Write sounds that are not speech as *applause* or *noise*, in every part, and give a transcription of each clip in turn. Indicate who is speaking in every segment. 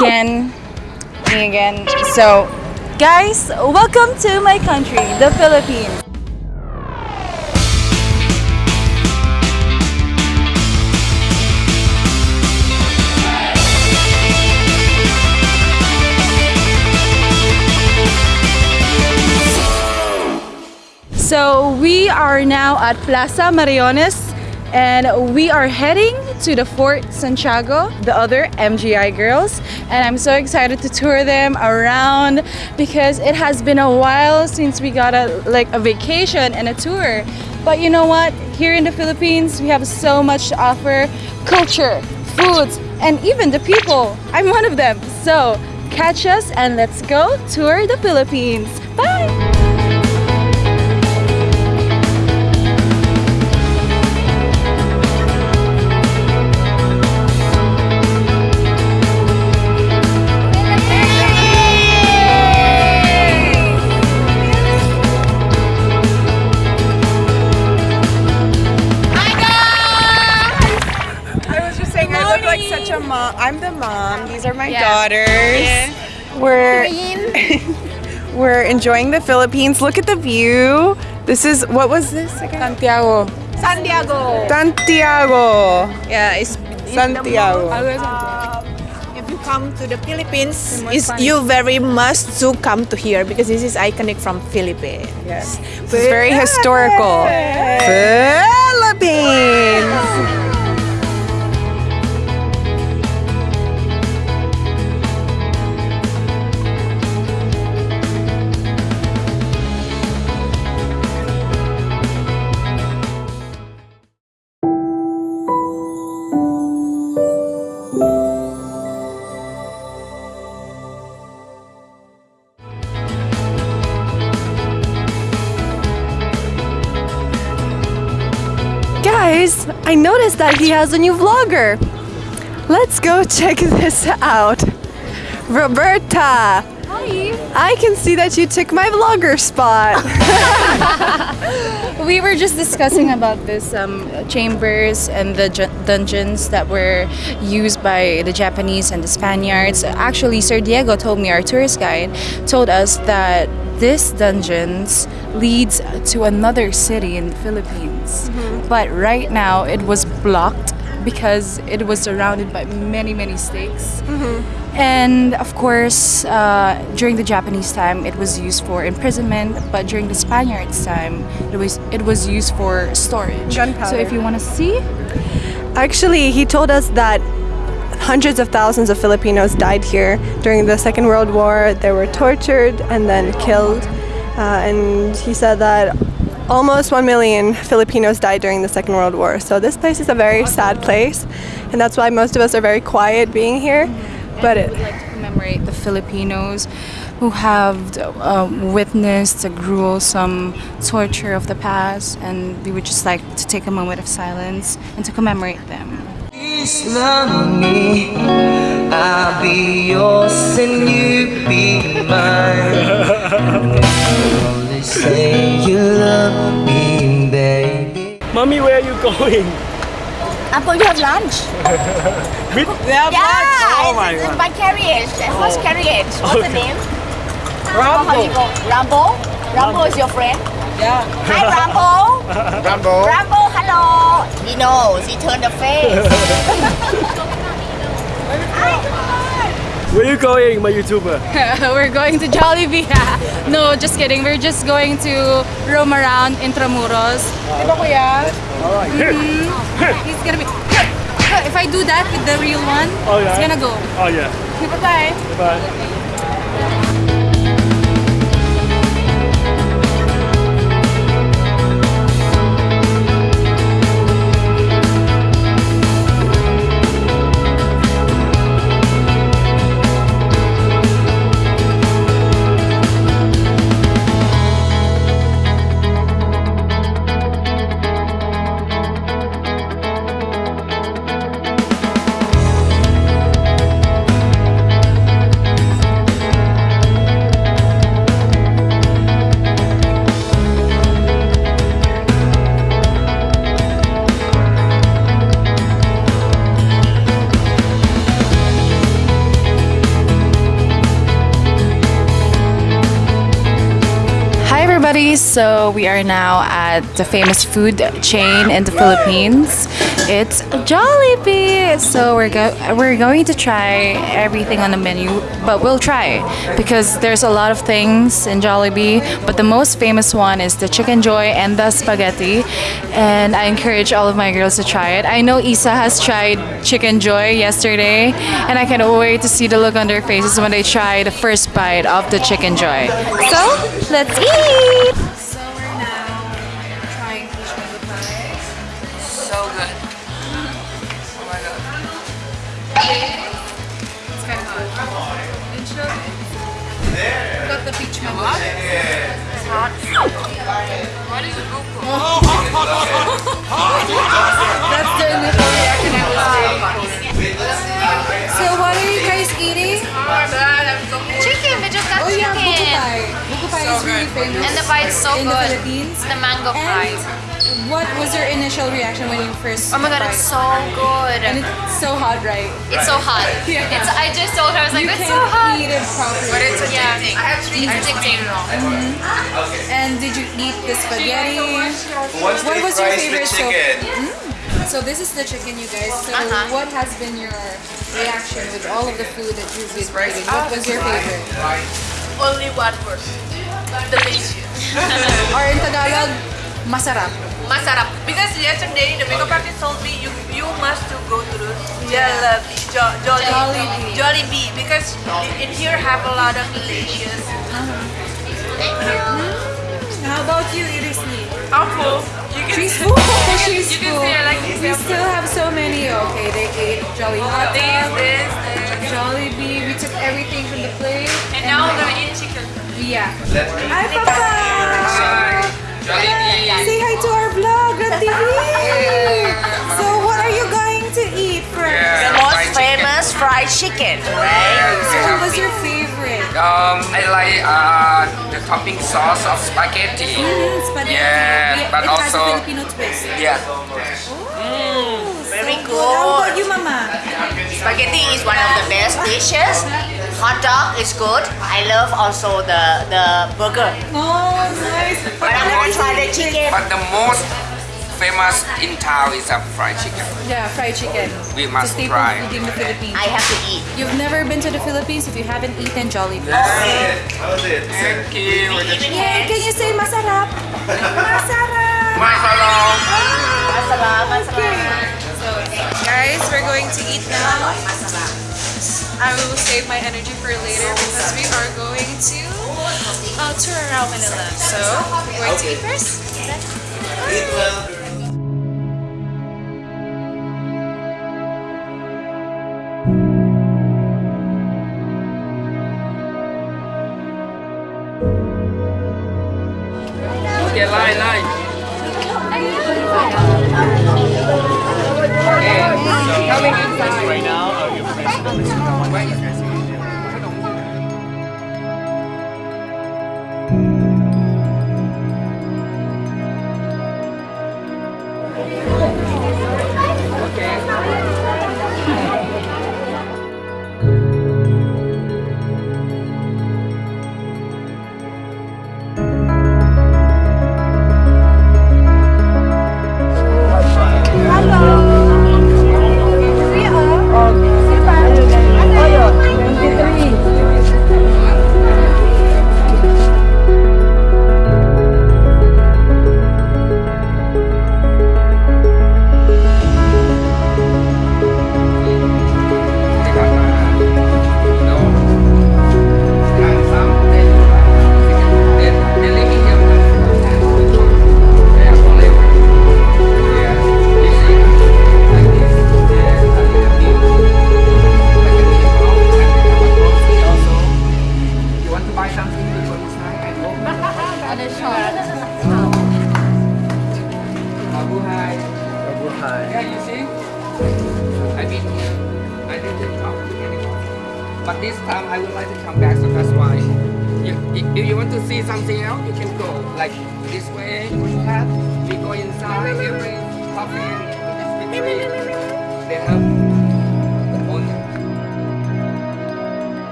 Speaker 1: again. Me again. So guys welcome to my country the philippines. So we are now at Plaza Moriones and we are heading to the Fort Santiago, the other MGI girls, and I'm so excited to tour them around because it has been a while since we got a like a vacation and a tour. But you know what? Here in the Philippines, we have so much to offer: culture, foods, and even the people. I'm one of them. So catch us and let's go tour the Philippines. Bye.
Speaker 2: Such. I'm the mom. These are my daughters. We're *laughs* we're enjoying the Philippines. Look at the view. This is what was this again?
Speaker 3: Santiago.
Speaker 2: Santiago. Santiago.
Speaker 3: Yeah, it's
Speaker 2: Santiago.
Speaker 3: Um, if you come to the Philippines, is you very must to come to here because this is iconic from Philippines.
Speaker 2: Yes. This is very historical. Philippines.
Speaker 4: I noticed that he has a new vlogger. Let's go *laughs* check this out. Roberta. Hi. I can see that you took my vlogger spot. *laughs* *laughs*
Speaker 1: we were just discussing about this um, chambers and the dungeons that were used by the Japanese and the Spaniards. Actually, Sir Diego told me, our tourist guide, told us that this dungeons leads to another city in the Philippines. But right now, it was blocked because it was surrounded by many, many stakes. And of course, uh, during the Japanese time, it was used for imprisonment. But during the Spaniards' time, it was it was used for storage.
Speaker 4: Gunpowder.
Speaker 1: So if you want to see,
Speaker 4: Actually, he told us that hundreds of thousands of Filipinos died here during the Second World War. They were tortured and then killed. Uh, and he said that almost 1 million Filipinos died during the Second World War. So this place is a very sad place. And that's why most of us are very quiet being here. But it,
Speaker 1: would like to commemorate the Filipinos who have uh, witnessed the gruesome torture of the past, and we would just like to take a moment of silence and to commemorate them.
Speaker 5: Please love me. I'll be yours and you be mine. Only say you love me, baby.
Speaker 6: Mommy, where are you going?
Speaker 7: I'm going to have lunch. *laughs*
Speaker 6: With
Speaker 7: Yeah,
Speaker 6: Oh my
Speaker 7: it's, it's
Speaker 6: god.
Speaker 7: my carriage. The first oh. carriage. What's the name? How, how you go? Rambo? Rambo is your friend? Yeah. Hi, Rambo. *laughs*
Speaker 8: Rambo!
Speaker 7: Rambo, hello. He knows. He turned the face. *laughs*
Speaker 6: Where are you going, my YouTuber? *laughs*
Speaker 1: We're going to Jollibee. *laughs* no, just kidding. We're just going to roam around Intramuros.
Speaker 6: Ah, Alright. Mm-hmm.
Speaker 1: He's gonna be. If I do that with the real one,
Speaker 6: Oh, yeah.
Speaker 1: it's gonna go.
Speaker 6: Oh yeah.
Speaker 1: Okay, bye-bye. So we are now at the famous food chain in the Philippines. It's Jollibee. So we're go- we're going to try everything on the menu, but we'll try because there's a lot of things in Jollibee. But the most famous one is the Chickenjoy and the spaghetti. And I encourage all of my girls to try it. I know Isa has tried Chickenjoy yesterday, and I can't wait to see the look on their faces when they try the first bite of the Chickenjoy. So let's eat. It's kind of hot. Anchovy. Got the peach mango. It's hot.
Speaker 2: What is
Speaker 1: That's the initial reaction I was. So what are you guys eating?
Speaker 9: Chicken, we just got
Speaker 1: Oh yeah,
Speaker 9: chicken.
Speaker 1: pie. Buko pie is really famous.
Speaker 9: And the pie is so
Speaker 1: in the
Speaker 9: good.
Speaker 1: Philippines.
Speaker 9: The mango pie.
Speaker 1: And what was your initial reaction when you first
Speaker 9: Oh my god, it's so good.
Speaker 1: And it's so hot, right?
Speaker 9: It's so hot. *laughs*
Speaker 1: Yeah.
Speaker 9: It's. I just told her I was like,
Speaker 1: you
Speaker 9: it's
Speaker 1: can't
Speaker 9: so hot.
Speaker 1: eat it properly.
Speaker 2: But it's
Speaker 9: Yeah.
Speaker 2: addicting. I have three
Speaker 9: It's addicting.
Speaker 1: And did you eat the spaghetti?
Speaker 8: Once
Speaker 1: What was your
Speaker 8: fries the
Speaker 1: favorite so-
Speaker 8: chicken.
Speaker 1: So this is the chicken, you guys. So
Speaker 9: Uh-huh.
Speaker 1: what has been your reaction with all of the food that you've been eating? What was your favorite?
Speaker 3: Only one word. Delicious. *laughs*
Speaker 1: Or in Tagalog, masarap.
Speaker 3: Masarap. Because yesterday the makeup artist told me you you must to go to the Jollibee. Jo- Jolli-
Speaker 1: Jollibee.
Speaker 3: Jollibee. Because in here have a lot of delicious. Uh-huh.
Speaker 1: How about you, Irisni?
Speaker 3: I'm full. You can
Speaker 1: She's full. She's
Speaker 3: you can *laughs*
Speaker 1: full.
Speaker 3: see I like
Speaker 1: we still have so many. Okay, they ate Jolly Hot oh,
Speaker 3: this,
Speaker 1: Dog,
Speaker 3: this, uh-huh. this.
Speaker 1: Jollibee. We took everything from the plate.
Speaker 3: And now we're gonna eat chicken.
Speaker 1: Yeah.
Speaker 8: Let's eat.
Speaker 1: Hi, Papa.
Speaker 8: Jollibee.
Speaker 1: Hi to our vlog TV. so, what are you going to eat first?
Speaker 8: Yeah,
Speaker 3: The most
Speaker 8: fried chicken.
Speaker 3: famous fried chicken, right?
Speaker 1: So, what was your favorite?
Speaker 10: Um, I like uh, the topping sauce of spaghetti.
Speaker 1: Mm, spaghetti.
Speaker 10: Yeah, but
Speaker 1: it has a
Speaker 10: also-
Speaker 1: Filipino twist.
Speaker 10: Yeah.
Speaker 3: Very
Speaker 1: How about
Speaker 3: good.
Speaker 1: you, Mama?
Speaker 11: Spaghetti is one of the best dishes. Hot dog is good. I love also the the burger.
Speaker 1: Oh, nice.
Speaker 11: But I'm gonna try the chicken.
Speaker 10: But the most famous in town is a fried chicken.
Speaker 1: Yeah, fried chicken.
Speaker 10: We
Speaker 1: It's a
Speaker 10: must
Speaker 1: staple
Speaker 10: try.
Speaker 1: food in the Philippines.
Speaker 11: I have to eat.
Speaker 1: You've never been to the Philippines if you haven't eaten Jollibee.
Speaker 8: How's it?
Speaker 10: Thank you.
Speaker 1: Yeah, can you say masarap? masarap.
Speaker 10: Masalong.
Speaker 11: Masala, masala.
Speaker 2: Guys, we're going to eat now. I will save my energy for later because we are going to uh, tour around Manila. So, we're going to eat first.
Speaker 8: Eat well.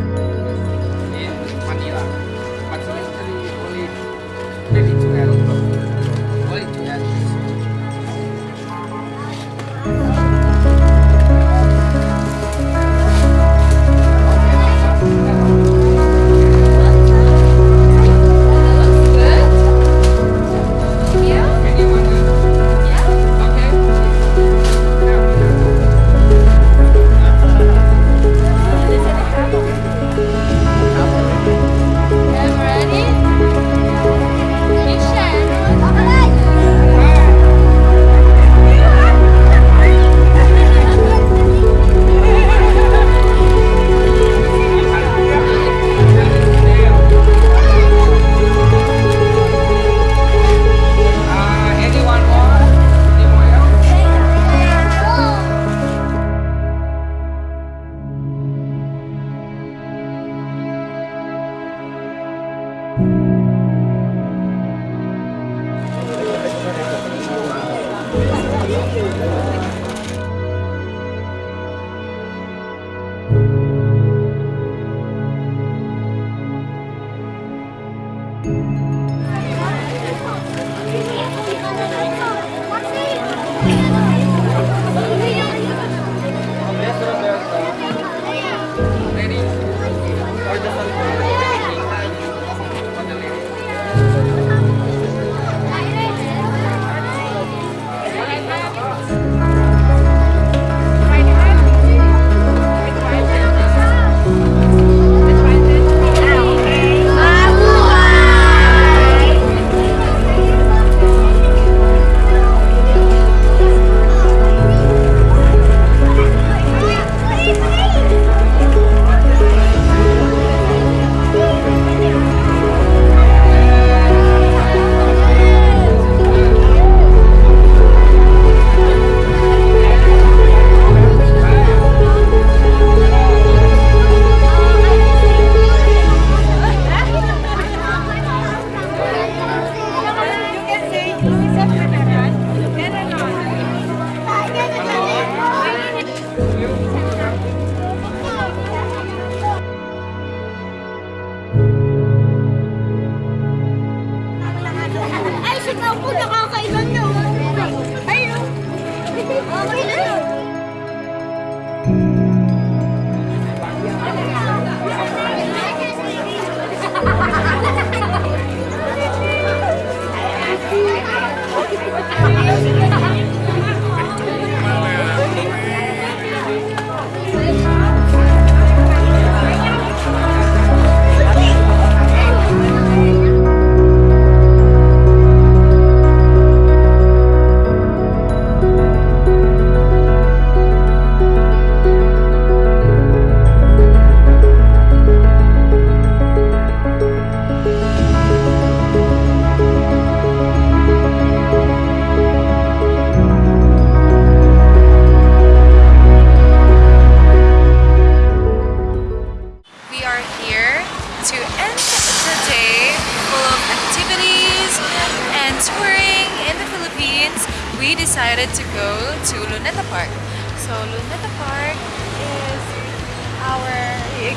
Speaker 10: In Manila.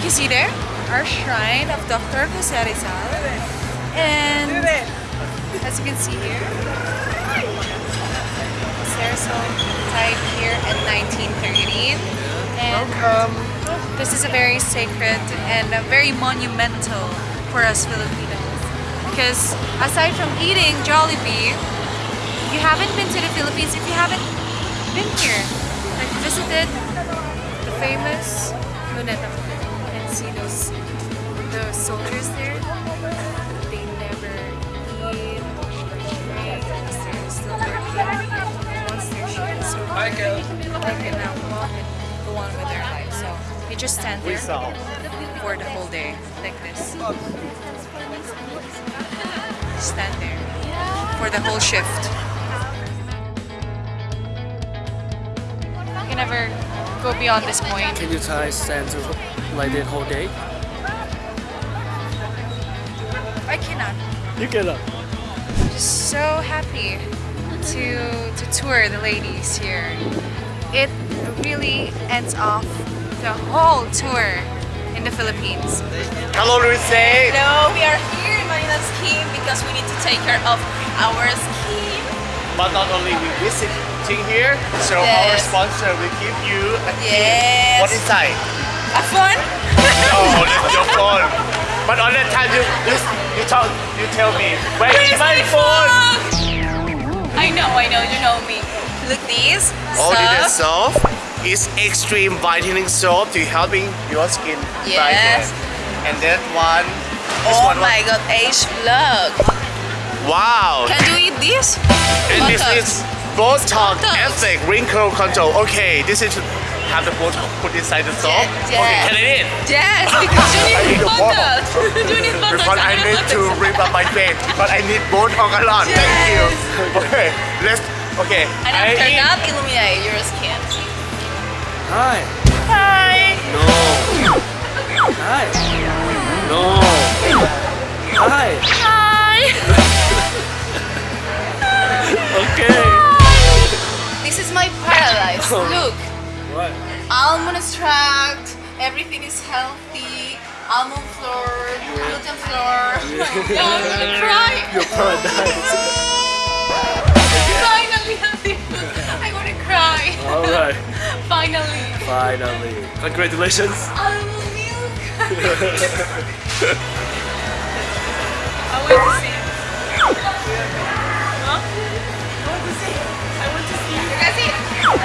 Speaker 1: You see there, our shrine of Dr. Jose Rizal. And as you can see here, Ceresol died here in 1930. And this is a very sacred and a very monumental for us Filipinos. Because aside from eating Jollibee, you haven't been to the Philippines if you haven't been here. and visited the famous Luneta Park and see those those soldiers there. They never eat, drink, they're still working. Once their shift is over, they can now walk and go on with their life. So you just stand there for the whole day like this. Stand there for the whole shift. You can never go beyond this point.
Speaker 6: Can you try stand to like the whole day?
Speaker 1: I cannot.
Speaker 6: You cannot.
Speaker 1: I'm just so happy to to tour the ladies here. It really ends off the whole tour in the Philippines.
Speaker 9: Hello, Luis.
Speaker 7: Hello, we are here in Manila Skiing because we need to take care of our skiing.
Speaker 9: But not only we visiting here, so our sponsor will give you a gift.
Speaker 7: Yes.
Speaker 9: What inside?
Speaker 7: A fun? *laughs*
Speaker 9: Oh, *laughs* your phone. But on that time, you you, you tell you tell me where is my phone?
Speaker 7: I know, I know, you know me. Look these.
Speaker 9: All
Speaker 7: soft.
Speaker 9: soap is extreme whitening soap to helping your skin brighten. And that one,
Speaker 7: Oh
Speaker 9: one,
Speaker 7: my god, age vlog.
Speaker 9: Wow.
Speaker 7: Can you eat this?
Speaker 9: And this
Speaker 7: Botox.
Speaker 9: is Botox
Speaker 7: Botox.
Speaker 9: Wrinkle Control. Okay, this is have the Botox put inside the soap.
Speaker 7: Yes,
Speaker 9: Okay,
Speaker 7: yes.
Speaker 9: can I eat?
Speaker 7: Yes, *laughs* because you
Speaker 9: I
Speaker 7: need
Speaker 9: need the
Speaker 7: Botox. *laughs* you need Botox.
Speaker 9: Because I
Speaker 7: need
Speaker 9: need to rip up my face. But I need Botox a lot. Thank you. Okay, let's. Okay.
Speaker 7: And
Speaker 9: I
Speaker 7: after
Speaker 9: eat.
Speaker 7: that, illuminate your skin.
Speaker 6: Hi.
Speaker 7: Hi.
Speaker 6: No. *laughs* Hi. No. Hi.
Speaker 7: Hi.
Speaker 6: Okay.
Speaker 7: This is my paradise.
Speaker 6: Oh.
Speaker 7: Look.
Speaker 6: What?
Speaker 7: Almond extract. Everything is healthy. Almond flour, gluten flour. *laughs* Oh yeah, I'm gonna cry.
Speaker 6: Your paradise. *laughs*
Speaker 7: Finally. I wanna cry.
Speaker 6: All right. *laughs*
Speaker 7: Finally.
Speaker 6: Finally. Congratulations.
Speaker 7: Almond milk.
Speaker 6: Let's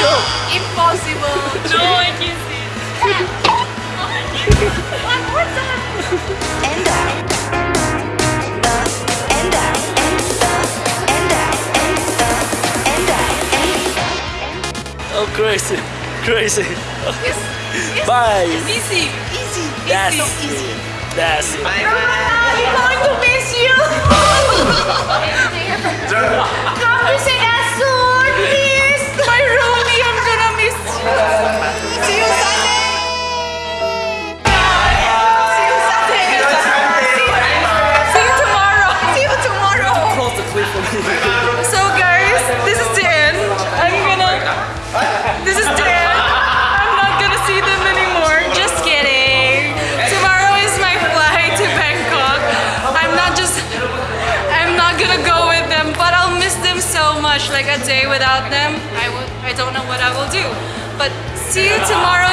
Speaker 6: go.
Speaker 1: Impossible. No, I can't see. One more time.
Speaker 6: Oh, crazy. Crazy. Yes. Bye.
Speaker 1: Easy. Easy.
Speaker 6: That's
Speaker 1: easy.
Speaker 6: easy. That's it.
Speaker 1: I'm going to miss you. *laughs* Come visit us soon, please. My Rooney, I'm gonna miss you. See you see you tomorrow,